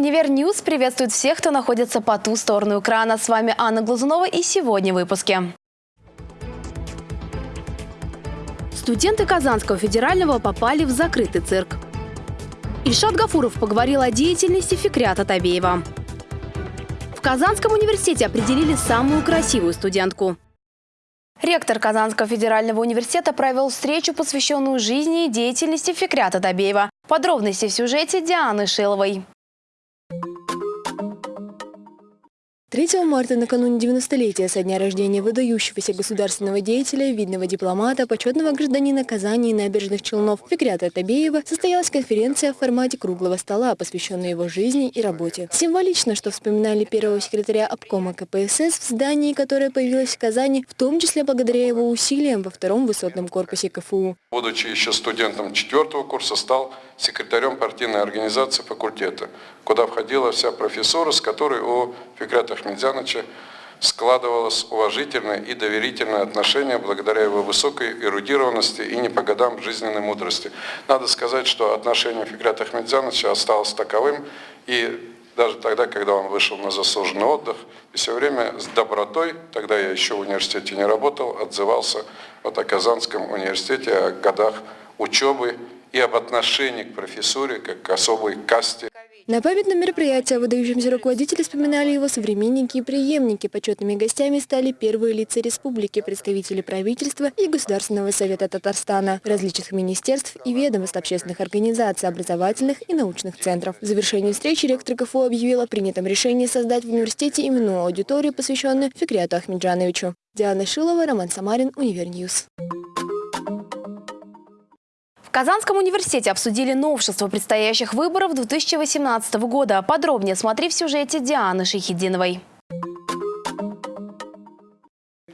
Univer News приветствует всех, кто находится по ту сторону экрана. С вами Анна Глазунова и сегодня в выпуске. Студенты Казанского федерального попали в закрытый цирк. Ильшат Гафуров поговорил о деятельности Фикрята Табеева. В Казанском университете определили самую красивую студентку. Ректор Казанского федерального университета провел встречу, посвященную жизни и деятельности Фикрята Табеева. Подробности в сюжете Дианы Шиловой. 3 марта, накануне 90-летия со дня рождения выдающегося государственного деятеля, видного дипломата, почетного гражданина Казани и набережных Челнов Фикрята Табеева, состоялась конференция в формате круглого стола, посвященная его жизни и работе. Символично, что вспоминали первого секретаря обкома КПСС в здании, которое появилось в Казани, в том числе благодаря его усилиям во втором высотном корпусе КФУ. Будучи еще студентом четвертого курса, стал секретарем партийной организации факультета, куда входила вся профессура, с которой у Фикрата Ахмедзяновича складывалось уважительное и доверительное отношение благодаря его высокой эрудированности и не по годам жизненной мудрости. Надо сказать, что отношение Фикрата Ахмедзяновича осталось таковым, и даже тогда, когда он вышел на заслуженный отдых, и все время с добротой, тогда я еще в университете не работал, отзывался вот о Казанском университете, о годах учебы и об отношении к профессуре как к особой касте. На памятном мероприятии выдающимся руководители вспоминали его современники и преемники. Почетными гостями стали первые лица республики, представители правительства и Государственного совета Татарстана, различных министерств и ведомств общественных организаций, образовательных и научных центров. В завершении встречи ректор КФУ объявил о принятом решении создать в университете именную аудиторию, посвященную Фикряту Ахмеджановичу. Диана Шилова, Роман Самарин, Univer News. В Казанском университете обсудили новшество предстоящих выборов 2018 года. Подробнее смотри в сюжете Дианы Шейхидиновой.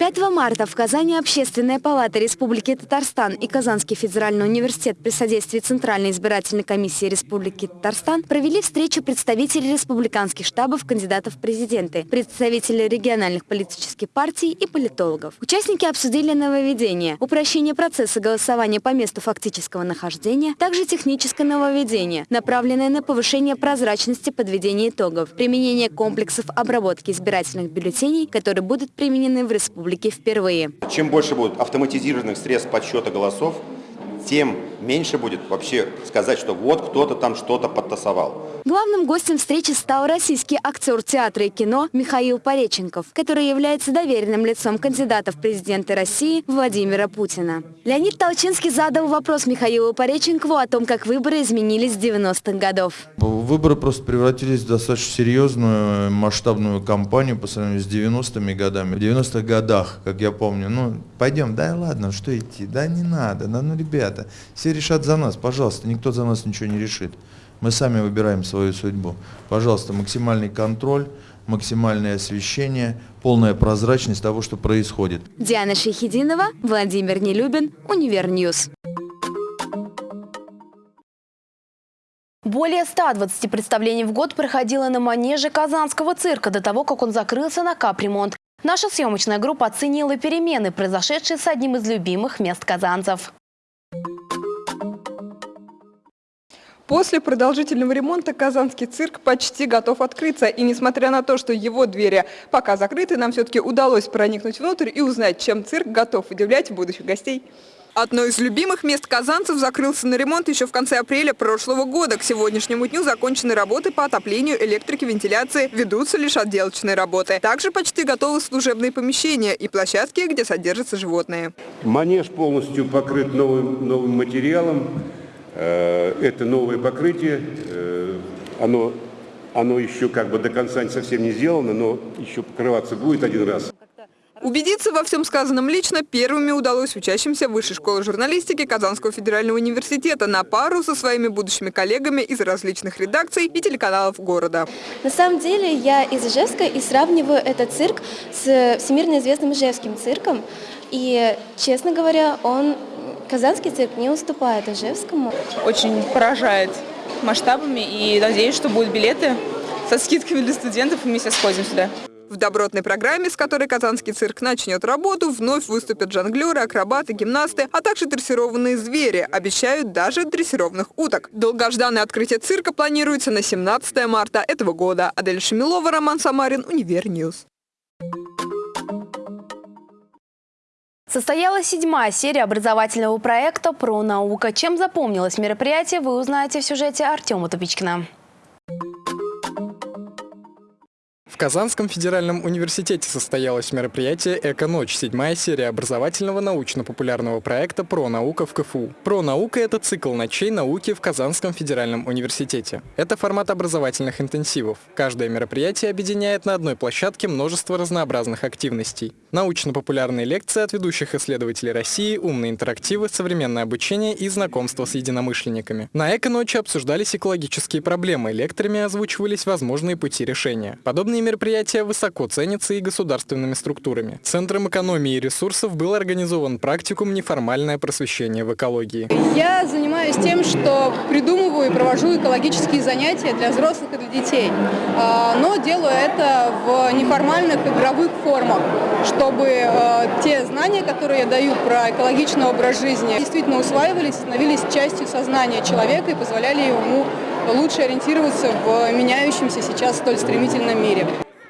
5 марта в Казани Общественная палата Республики Татарстан и Казанский федеральный университет при содействии Центральной избирательной комиссии Республики Татарстан провели встречу представителей республиканских штабов кандидатов в президенты, представителей региональных политических партий и политологов. Участники обсудили нововведения, упрощение процесса голосования по месту фактического нахождения, также техническое нововведение, направленное на повышение прозрачности подведения итогов, применение комплексов обработки избирательных бюллетеней, которые будут применены в республике республики впервые. Чем больше будет автоматизированных средств подсчета голосов, тем меньше будет вообще сказать, что вот кто-то там что-то подтасовал. Главным гостем встречи стал российский актер театра и кино Михаил Пореченков, который является доверенным лицом кандидата в президенты России Владимира Путина. Леонид Толчинский задал вопрос Михаилу Пореченкову о том, как выборы изменились с 90-х годов. Выборы просто превратились в достаточно серьезную масштабную кампанию по сравнению с 90-ми годами. В 90-х годах, как я помню, ну, пойдем, да ладно, что идти, да не надо, да ну, ребята, все решат за нас, пожалуйста, никто за нас ничего не решит. Мы сами выбираем свою судьбу. Пожалуйста, максимальный контроль, максимальное освещение, полная прозрачность того, что происходит. Диана Шейхидинова, Владимир Нелюбин, Univer News. Более 120 представлений в год проходило на манеже Казанского цирка до того, как он закрылся на капремонт. Наша съемочная группа оценила перемены, произошедшие с одним из любимых мест казанцев. После продолжительного ремонта Казанский цирк почти готов открыться. И несмотря на то, что его двери пока закрыты, нам все-таки удалось проникнуть внутрь и узнать, чем цирк готов удивлять будущих гостей. Одно из любимых мест казанцев закрылся на ремонт еще в конце апреля прошлого года. К сегодняшнему дню закончены работы по отоплению, электрике, вентиляции. Ведутся лишь отделочные работы. Также почти готовы служебные помещения и площадки, где содержатся животные. Манеж полностью покрыт новым, новым материалом. Э, это новое покрытие, э, оно, оно еще как бы до конца совсем не сделано, но еще покрываться будет один раз. Убедиться во всем сказанном лично первыми удалось учащимся Высшей школы журналистики Казанского федерального университета на пару со своими будущими коллегами из различных редакций и телеканалов города. На самом деле я из Ижевска и сравниваю этот цирк с всемирно известным Ижевским цирком. И, честно говоря, он Казанский цирк не уступает Ижевскому. Очень поражает масштабами и надеюсь, что будут билеты со скидками для студентов, и мы все сходим сюда. В добротной программе, с которой Казанский цирк начнет работу, вновь выступят жонглеры, акробаты, гимнасты, а также дрессированные звери. Обещают даже дрессированных уток. Долгожданное открытие цирка планируется на 17 марта этого года. Адель Шамилова, Роман Самарин, Univer News. Состоялась седьмая серия образовательного проекта «Про наука». Чем запомнилось мероприятие, вы узнаете в сюжете Артема Тупичкина. В Казанском федеральном университете состоялось мероприятие «Эко-ночь», седьмая серия образовательного научно-популярного проекта «Про наука» в КФУ. «Про наука» — это цикл ночей науки в Казанском федеральном университете. Это формат образовательных интенсивов. Каждое мероприятие объединяет на одной площадке множество разнообразных активностей. Научно-популярные лекции от ведущих исследователей России, умные интерактивы, современное обучение и знакомство с единомышленниками. На «Эко-ночи» обсуждались экологические проблемы, лекторами озвучивались возможные пути решения. Подобные мероприятия высоко ценятся и государственными структурами. Центром экономии ресурсов был организован практикум «Неформальное просвещение в экологии». Я занимаюсь тем, что придумываю и провожу экологические занятия для взрослых и для детей. А, но делаю это в неформальных игровых формах, чтобы а, те знания, которые я даю про экологичный образ жизни, действительно усваивались, становились частью сознания человека и позволяли ему лучше ориентироваться в меняющемся сейчас столь стремительном мире.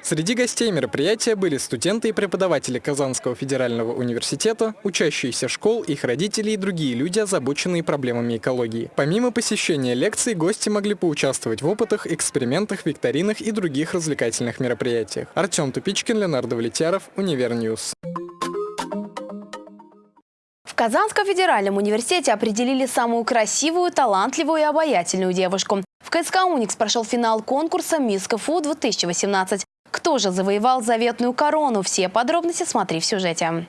Среди гостей мероприятия были студенты и преподаватели Казанского федерального университета, учащиеся школ, их родители и другие люди, озабоченные проблемами экологии. Помимо посещения лекций, гости могли поучаствовать в опытах, экспериментах, викторинах и других развлекательных мероприятиях. Артем Тупичкин, Леонард Влетяров, Univer News. В Казанском федеральном университете определили самую красивую, талантливую и обаятельную девушку. В КСК «Уникс» прошел финал конкурса «Мисс КФУ-2018». Кто же завоевал заветную корону? Все подробности смотри в сюжете.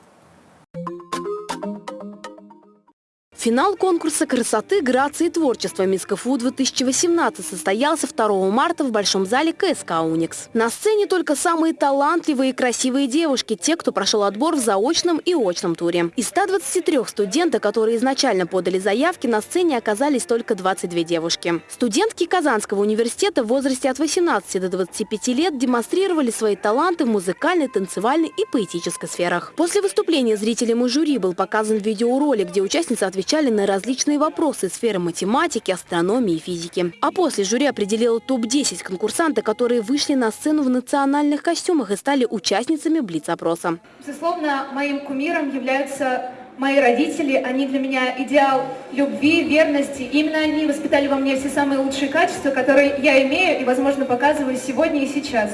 Финал конкурса красоты, грации и творчества Мисс КФУ-2018 состоялся 2 марта в Большом зале КСК «Уникс». На сцене только самые талантливые и красивые девушки, те, кто прошел отбор в заочном и очном туре. Из 123 студентов, которые изначально подали заявки, на сцене оказались только 22 девушки. Студентки Казанского университета в возрасте от 18 до 25 лет демонстрировали свои таланты в музыкальной, танцевальной и поэтической сферах. После выступления зрителям и жюри был показан видеоролик, где участницы отвечали отвечали на различные вопросы сферы математики, астрономии и физики. А после жюри определило топ-10 конкурсантов, которые вышли на сцену в национальных костюмах и стали участницами Блиц-опроса. Безусловно, моим кумиром являются мои родители. Они для меня идеал любви, верности. Именно они воспитали во мне все самые лучшие качества, которые я имею и, возможно, показываю сегодня и сейчас.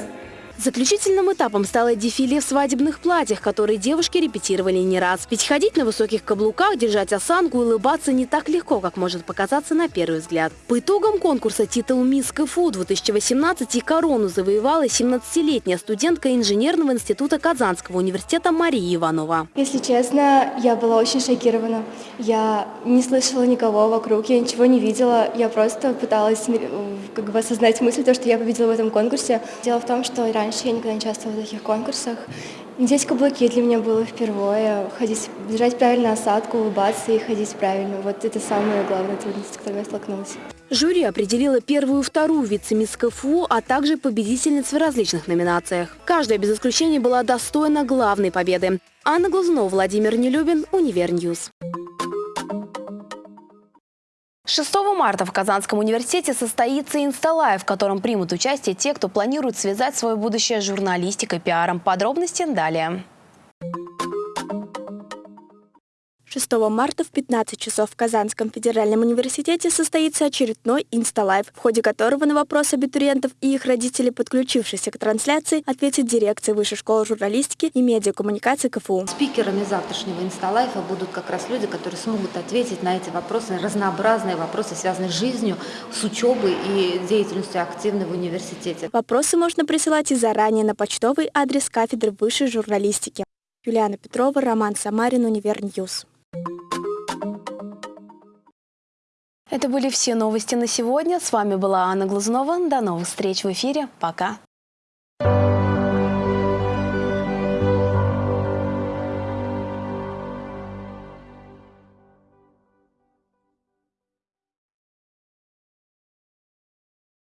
Заключительным этапом стало дефиле в свадебных платьях, которые девушки репетировали не раз. Ведь ходить на высоких каблуках, держать осанку и улыбаться не так легко, как может показаться на первый взгляд. По итогам конкурса титул «Мисс КФУ» 2018 и корону завоевала 17-летняя студентка инженерного института Казанского университета Мария Иванова. Если честно, я была очень шокирована. Я не слышала никого вокруг, я ничего не видела. Я просто пыталась как бы осознать мысль, то, что я победила в этом конкурсе. Дело в том, что раньше раньше я никогда не участвовала в таких конкурсах. Здесь каблуки для меня было впервые. Ходить, держать правильно осанку, улыбаться и ходить правильно. Вот это самая главная трудность, с которой я столкнулась. Жюри определило первую и вторую вице-мисс КФУ, а также победительниц в различных номинациях. Каждая без исключения была достойна главной победы. Анна Глазунова, Владимир Нелюбин, Univer News. 6 марта в Казанском университете состоится Instalive, в котором примут участие те, кто планирует связать свое будущее с журналистикой, пиаром. Подробности далее. 6 марта в 15 часов в Казанском федеральном университете состоится очередной Instalive, в ходе которого на вопросы абитуриентов и их родителей, подключившихся к трансляции, ответит дирекция Высшей школы журналистики и медиакоммуникации КФУ. Спикерами завтрашнего Instalive а будут как раз люди, которые смогут ответить на эти вопросы, разнообразные вопросы, связанные с жизнью, с учебой и деятельностью активной в университете. Вопросы можно присылать и заранее на почтовый адрес кафедры высшей журналистики. Юлиана Петрова, Роман Самарин, Univer News. Это были все новости на сегодня. С вами была Анна Глазунова. До новых встреч в эфире. Пока.